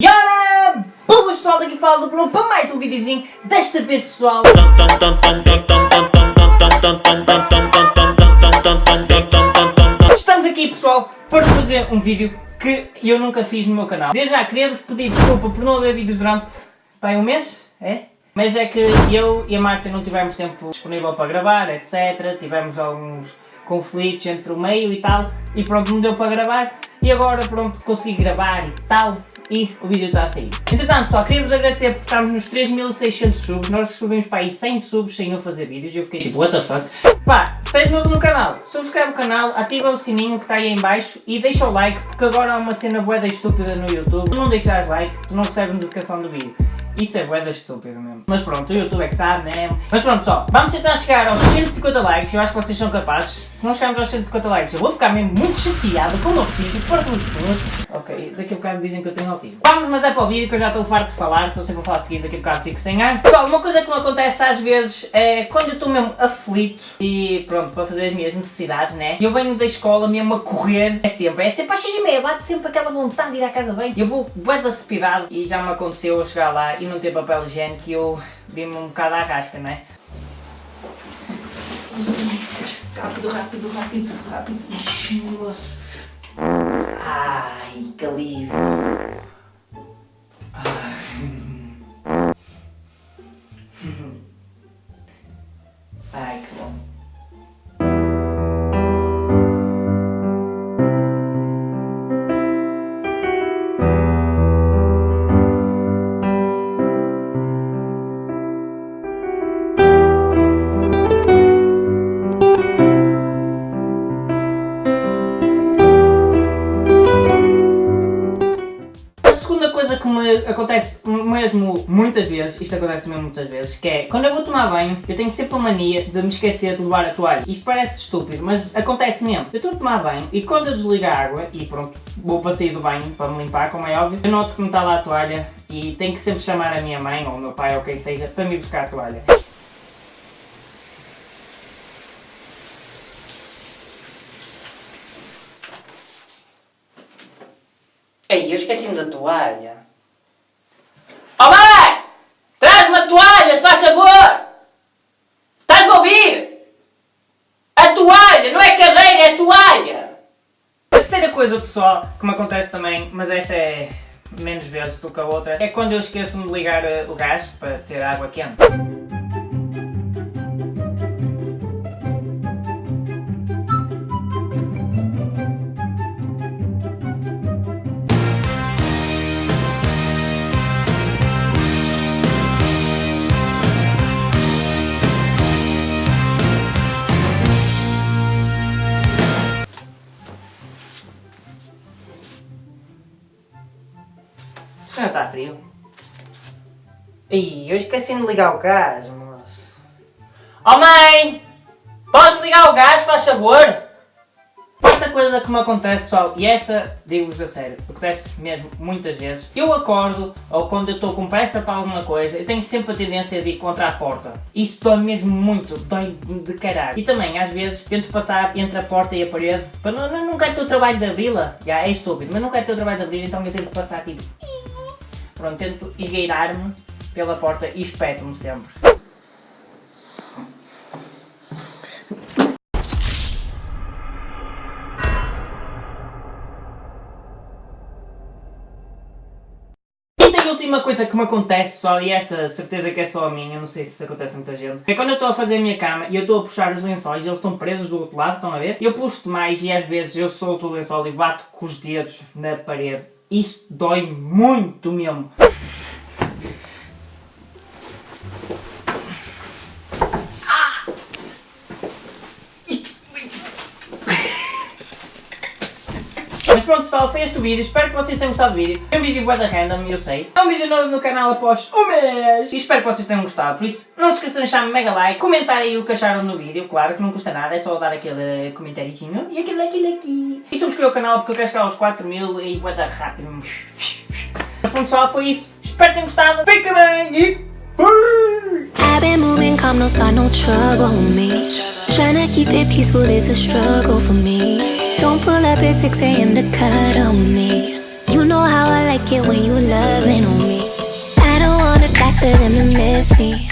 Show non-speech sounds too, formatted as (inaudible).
Ora, boas pessoal, daqui fala do Bruno para mais um videozinho, desta vez pessoal Estamos aqui pessoal para fazer um vídeo que eu nunca fiz no meu canal Desde já queria-vos pedir desculpa por não haver vídeos durante, bem, um mês, é? Mas é que eu e a Márcia não tivemos tempo disponível para gravar, etc. Tivemos alguns conflitos entre o meio e tal, e pronto, não deu para gravar. E agora pronto, consegui gravar e tal, e o vídeo está a sair. Entretanto, só queria vos agradecer por estarmos nos 3600 subs, nós subimos para aí 100 subs sem eu fazer vídeos e eu fiquei tipo, what the fuck? Pá, se és novo no canal, subscreve o canal, ativa o sininho que está aí em baixo e deixa o like, porque agora há uma cena boeda estúpida no YouTube. Se não deixares like, tu não recebes notificação do vídeo. Isso é boeda estúpido mesmo. Mas pronto, o YouTube é que sabe, né? Mas pronto, só. Vamos tentar chegar aos 150 likes. Eu acho que vocês são capazes. Se não chegarmos aos 150 likes, eu vou ficar mesmo muito chateado com o meu filho, para com os. Ok, daqui a bocado dizem que eu tenho autismo. Vamos, mas é para o vídeo que eu já estou farto de falar. Estou sempre a falar seguinte, daqui a bocado fico sem ar. Pessoal, uma coisa que me acontece às vezes é quando eu estou mesmo aflito e pronto, para fazer as minhas necessidades, né? Eu venho da escola mesmo a correr. É sempre, é sempre às 6 e meia, bate sempre aquela vontade de ir à casa bem. Eu vou bué da e já me aconteceu eu chegar lá e não ter papel higiênico e eu vi-me um bocado à rasca, não é? Rápido, rápido, rápido, rápido. Nossa. Ai, que alívio. Ai, (laughs) que bom. Acontece mesmo muitas vezes, isto acontece mesmo muitas vezes, que é quando eu vou tomar banho, eu tenho sempre a mania de me esquecer de levar a toalha. Isto parece estúpido, mas acontece mesmo. Eu estou a tomar banho e quando eu desligo a água e pronto, vou para sair do banho para me limpar, como é óbvio, eu noto que não está lá a toalha e tenho que sempre chamar a minha mãe ou o meu pai ou quem seja para me buscar a toalha. Ei, eu esqueci-me da toalha. Oh mãe! Traz-me a toalha, se faz favor! Estás-me a ouvir? A toalha, não é cadeira, é toalha! A terceira coisa, pessoal, que me acontece também, mas esta é menos vezes do que a outra, é quando eu esqueço-me de ligar eh, o gás para ter água quente. Já está frio. Ih, eu esqueci de ligar o gás, moço. Oh mãe! Pode ligar o gás, faz favor? Esta coisa que me acontece, pessoal, e esta, digo-vos a sério, acontece mesmo muitas vezes. Eu acordo, ou quando eu estou com pressa para alguma coisa, eu tenho sempre a tendência de ir contra a porta. Isso dói mesmo muito, dói de caralho. E também, às vezes, tento passar entre a porta e a parede, para não, não, não quero ter o trabalho de abri-la. Já, é estúpido, mas não quero ter o trabalho de abrir, então eu tento passar tipo... Pronto, tento esgueirar-me pela porta e espeto-me sempre. E última coisa que me acontece, pessoal, e esta certeza que é só a minha, não sei se isso acontece a muita gente, é quando eu estou a fazer a minha cama e eu estou a puxar os lençóis eles estão presos do outro lado, estão a ver? Eu puxo demais e às vezes eu solto o lençol e bato com os dedos na parede. Isso dói muito mesmo. Mas pronto pessoal, foi este o vídeo, espero que vocês tenham gostado do vídeo. É um vídeo bué da random, eu sei. É um vídeo novo no canal após um mês. E espero que vocês tenham gostado, por isso não se esqueçam de deixar mega like, comentar aí o que acharam no vídeo, claro que não custa nada, é só dar aquele comentáriozinho e aquele aquele aqui. E subscrever o canal porque eu quero chegar aos 4 mil e bué da rápido. Mas pronto pessoal, foi isso. Espero que tenham gostado. Fica bem e... I've been moving calm, no start, no trouble with me. Tryna keep it peaceful is a struggle for me. Don't pull up at 6 a.m. to cuddle me. You You know how I like it when you loving on me. I don't wanna die for them to miss me.